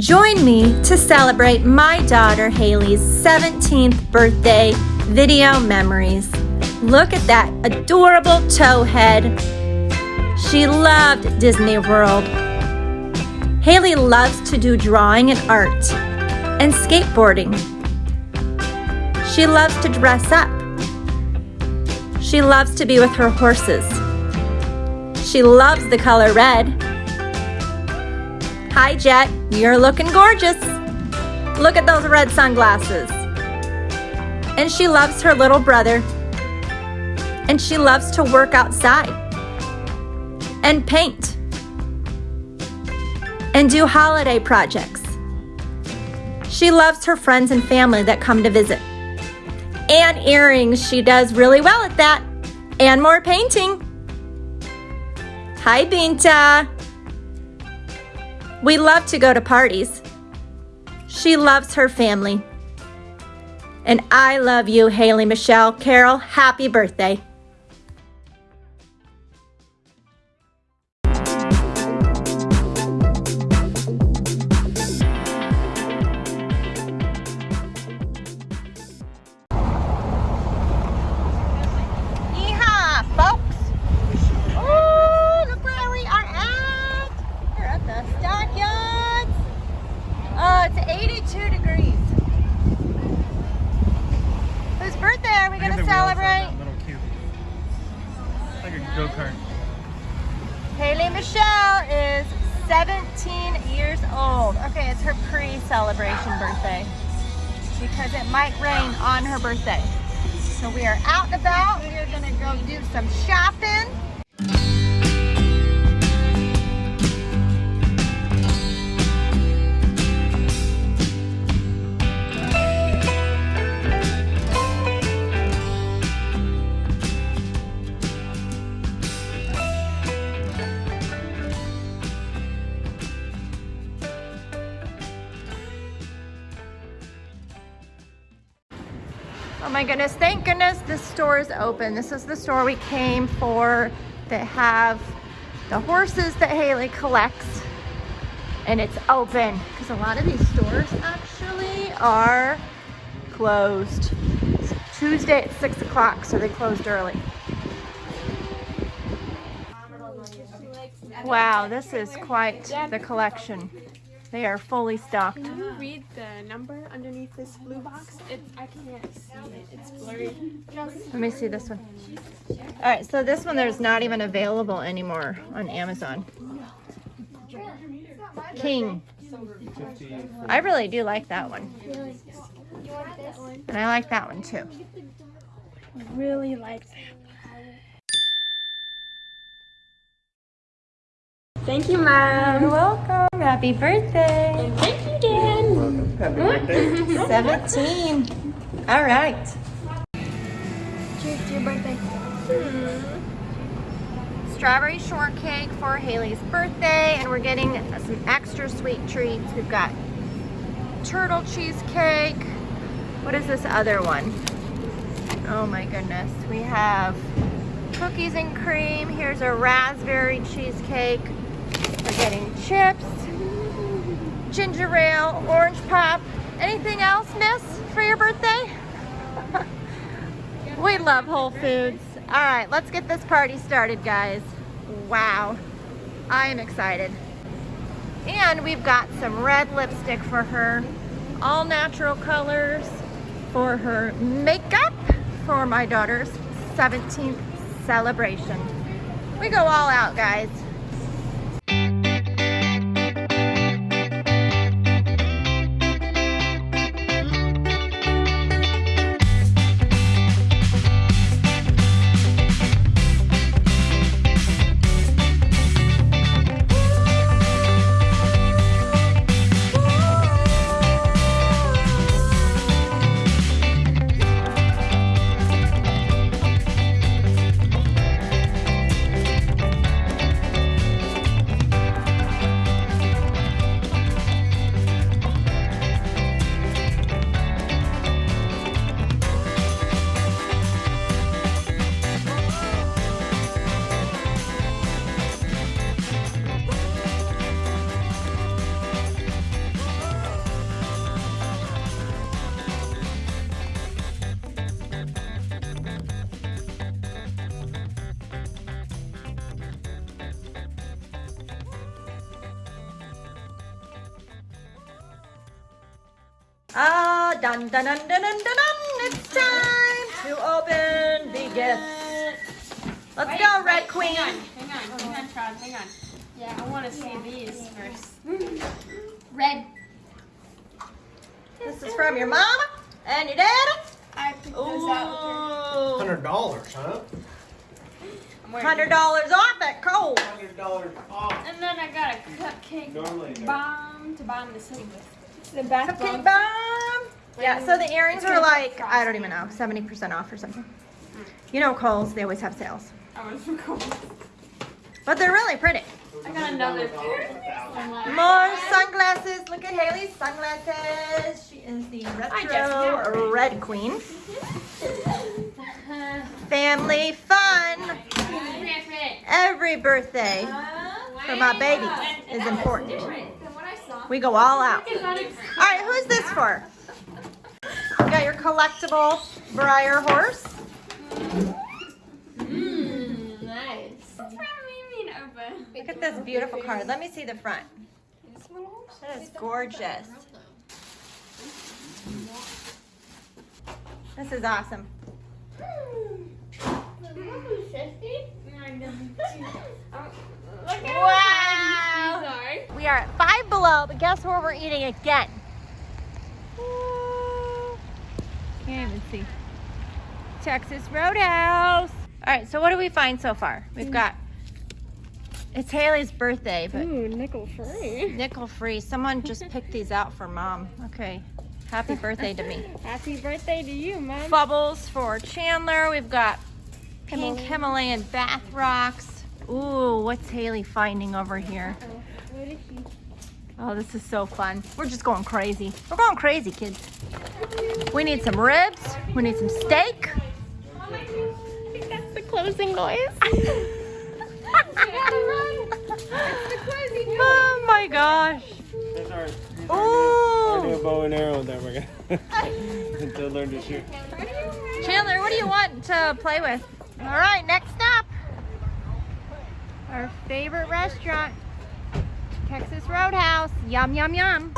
Join me to celebrate my daughter Haley's 17th birthday video memories. Look at that adorable towhead. She loved Disney World. Haley loves to do drawing and art and skateboarding. She loves to dress up. She loves to be with her horses. She loves the color red. Hi, Jet. You're looking gorgeous. Look at those red sunglasses. And she loves her little brother. And she loves to work outside and paint and do holiday projects. She loves her friends and family that come to visit. And earrings, she does really well at that. And more painting. Hi, Binta. We love to go to parties. She loves her family. And I love you, Haley Michelle. Carol, happy birthday. Go-kart. Haley Michelle is 17 years old. Okay, it's her pre-celebration birthday because it might rain on her birthday. So we are out and about. We are gonna go do some shopping. My goodness, thank goodness this store is open. This is the store we came for that have the horses that Haley collects and it's open because a lot of these stores actually are closed. It's Tuesday at six o'clock, so they closed early. Wow, this is quite the collection. They are fully stocked. Can you read the number underneath this blue box? It, I can't see it. It's blurry. Let me see this one. All right, so this one there's not even available anymore on Amazon. King. I really do like that one. And I like that one too. Really like that. Thank you, Mom. You're welcome. Happy birthday. And thank you, Dad. Happy birthday. 17. All right. Cheers to your birthday. Hmm. Strawberry shortcake for Haley's birthday, and we're getting some extra sweet treats. We've got turtle cheesecake. What is this other one? Oh my goodness. We have cookies and cream. Here's a raspberry cheesecake. We're getting chips, ginger ale, orange pop. Anything else, miss, for your birthday? we love Whole Foods. All right, let's get this party started, guys. Wow, I am excited. And we've got some red lipstick for her, all natural colors for her makeup for my daughter's 17th celebration. We go all out, guys. Dun dun dun dun dun dun dun. It's time to open the gifts. Let's Wait, go, wait, Red Queen. Hang on, hang on, hang on, Trod, hang on. Yeah, I want to see these first. Red. This is from your mom and your dad. I picked those out. Hundred dollars, huh? Hundred dollars off at Kohl's. Hundred dollars off. And then I got a cupcake Normally they're- bomb to bomb the city with. The bath Cupcake bomb. Yeah, so the earrings are like, I don't even know, 70% off or something. You know Kohl's, they always have sales. I was. But they're really pretty. I got another pair. More sunglasses. Look at Haley's sunglasses. She is the retro red queen. Family fun. Every birthday for my baby is important. We go all out. All right, who's this for? You got your collectible Breyer horse. Mmm, nice. That's from Mimi and Opa. Look at this beautiful card. Let me see the front. That is gorgeous. This is awesome. Oh wow. We are at Five Below, but guess where we're eating again? Ooh. Can't even see. Texas Roadhouse. All right, so what do we find so far? We've got, it's Haley's birthday, but Ooh, nickel free. nickel free. Someone just picked these out for mom. Okay, happy birthday to me. Happy birthday to you, Mom. Bubbles for Chandler. We've got pink Himalayan bath rocks. Ooh, what's Haley finding over here? What is she? Oh, this is so fun. We're just going crazy. We're going crazy, kids. We need some ribs. We need some steak. I think that's the closing noise. oh my gosh. That's our, these Ooh. are our new, our new bow and arrow that we're gonna to learn to shoot. Chandler, what do you want to play with? All right, next up. Our favorite restaurant, Texas Roadhouse. Yum, yum, yum.